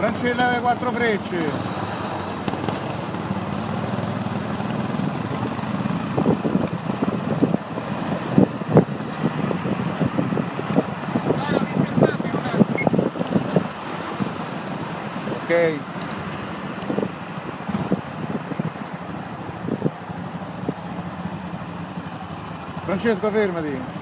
Brancella alle quattro frecce. Ok. Francesco fermati.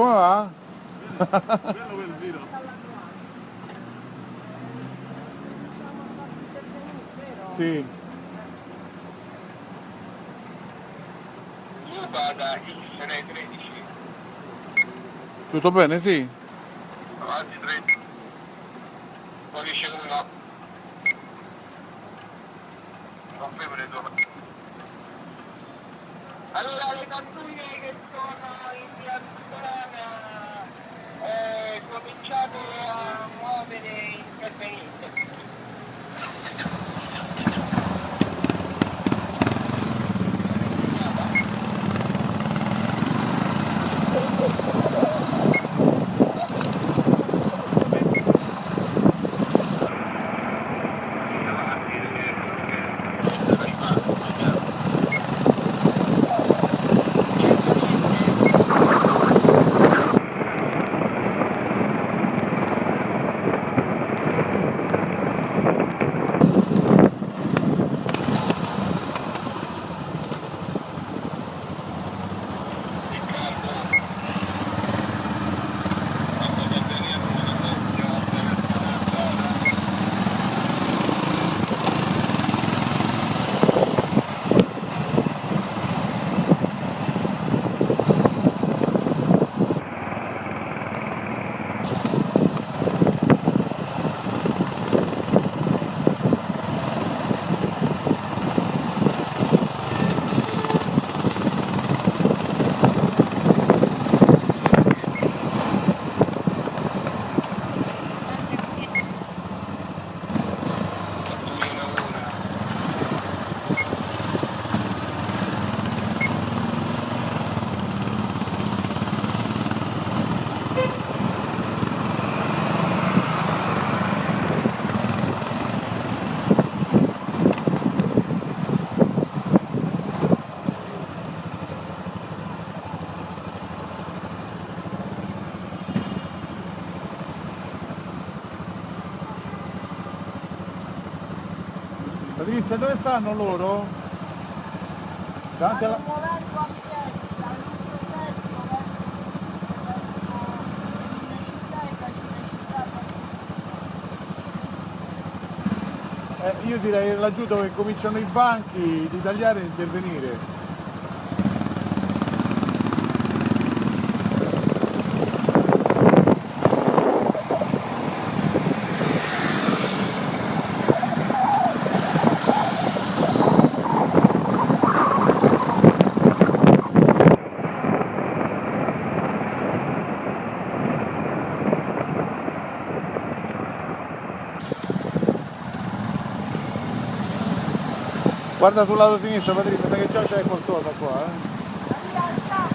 Come va? Bello quel giro. Sì. Io vado a X 13, Tutto bene? Sì. avanti 30. Poi dice come no. Confermo le due. Allora le pattuglie che sono in via Toscana eh, cominciate a muovere intervenite. Patrizia, dove stanno loro? Davanti alla... Eh, io direi laggiù dove cominciano i banchi di tagliare e intervenire. Guarda sul lato sinistro Patrizia, che già c'è qualcosa qua, eh.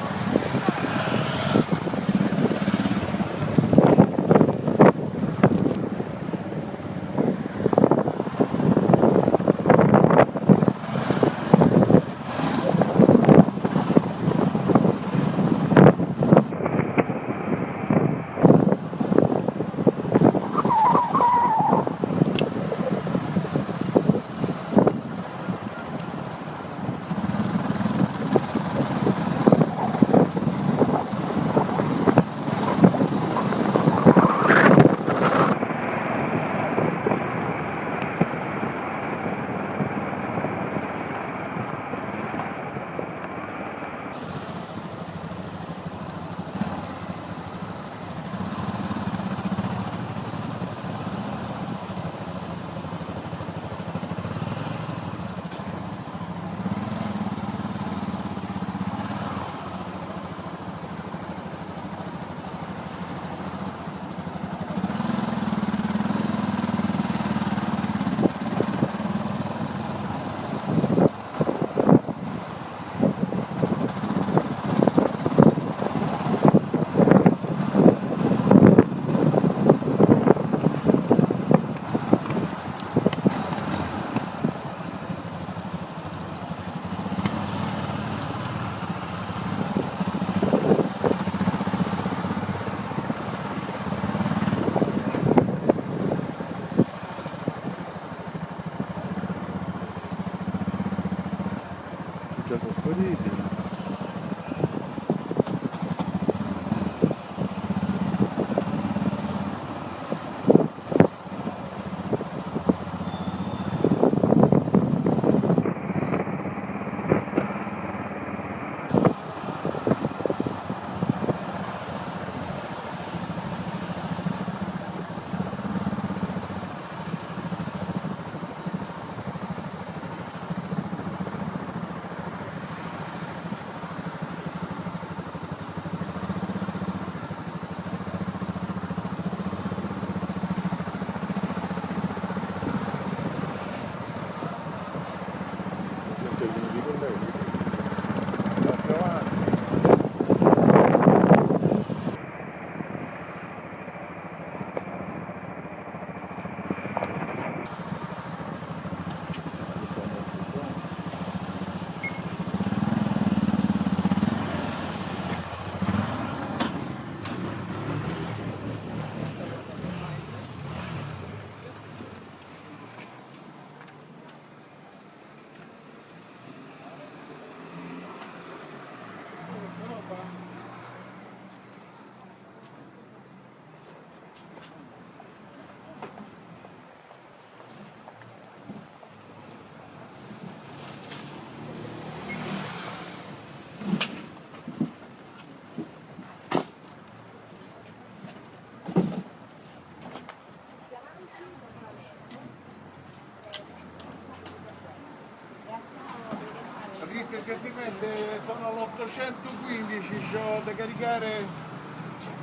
Patrizia gentilmente sono l'815, ho da caricare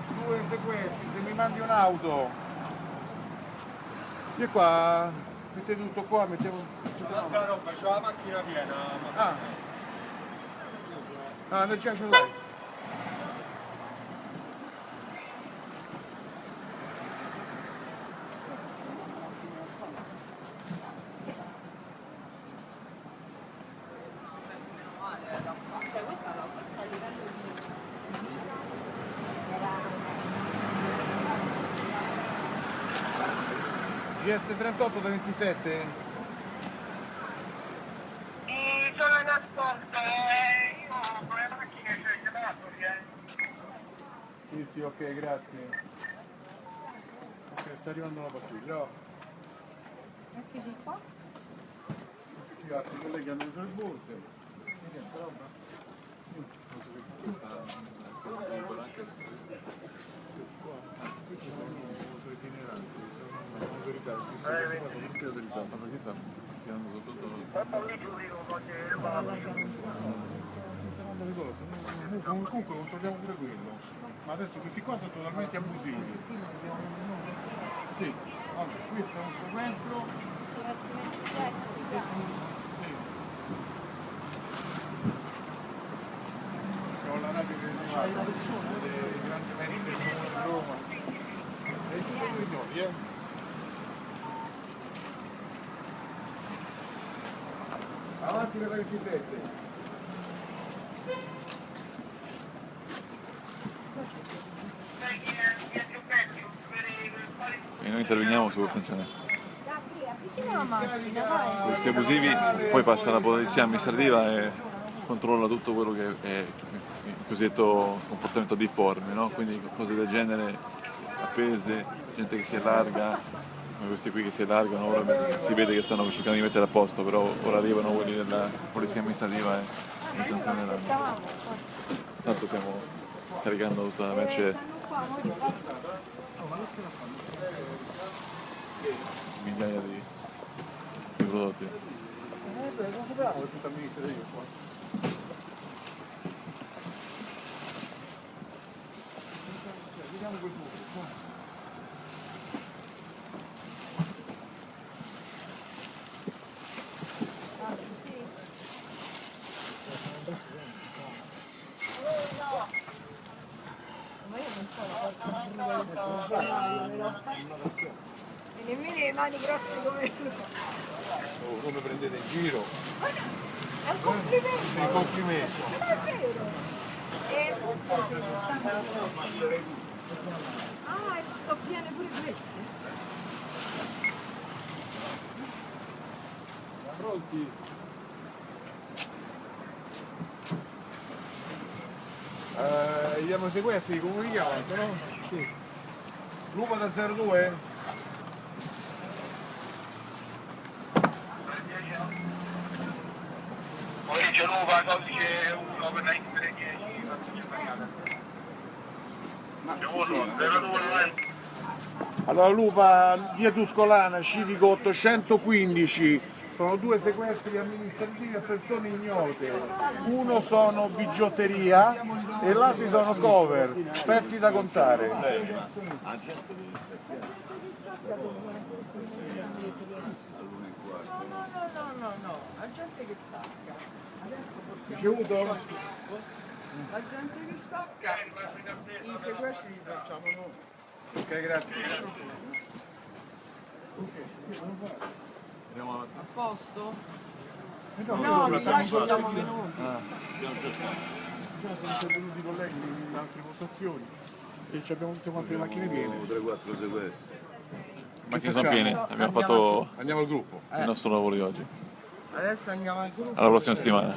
due sequenze, se mi mandi un'auto. Io qua, mettete tutto qua, mettiamo... Altra roba, c'ho la macchina piena. Ah, ah, nel già ce l'hai. 38 da 27? Sì, sono in ascolto, eh. io con le macchine c'è il chiamato, eh. Sì, sì, ok, grazie. Ok, sta arrivando la pattuglia. Oh. Eccoci qua. Tutti gli altri colleghi hanno preso le borse. Vediamo, roba. Io non so che cosa sta sono itineranti, sono sono perché stanno tirando Comunque controlliamo pure quello. Ma adesso questi qua sono totalmente abusivi. Sì, allora, questo è un sequestro. Sì. C'ho la radio la persona? dei grandi del comune di Roma. E tutti i signori, eh? Avanti per la 27. E noi interveniamo su attenzione. Questi abusivi, poi passa la polizia amministrativa e controlla tutto quello che è cosiddetto comportamento difforme, no? quindi cose del genere, appese, gente che si allarga, come questi qui che si allargano, ora si vede che stanno cercando di mettere a posto, però ora arrivano quelli della polizia amministrativa e li sanzioneranno. Stavamo, Tanto stiamo caricando tutta la merce, migliaia di, di prodotti. Eh, beh, non sapevamo che tutta amministrativa qua. Vediamo quel buco. qua. Ah, sì. Ma io non so la forza di E nemmeno le mani grosse come lui. Oh, come prendete in giro? È un complimento. Sei complimenti. Non è vero. E Ah, e so piene pure queste. Pronti? Eh, sequestri, come li chiamano, no? Sì. Lupa da 02? Poi c'è nuova codice 1 per la X10, codice pagata. C'è uno, 02 Allora Lupa, via Tuscolana, civico 815, sono due sequestri amministrativi a persone ignote. Uno sono bigiotteria e l'altro sono cover, pezzi da contare. No, no, no, no, no, no, la gente che stacca. Ricevuto? La gente che stacca, i sequestri li facciamo noi. Ok, grazie. Andiamo avanti. A posto? No, No, di là ci siamo venuti. Già sono intervenuti i colleghi in altre postazioni e ci abbiamo tutte quante le macchine piene. 3-4 sequestri. Le macchine sono piene, abbiamo fatto Andiamo al gruppo. il nostro lavoro di oggi. Adesso andiamo al gruppo. Alla prossima settimana.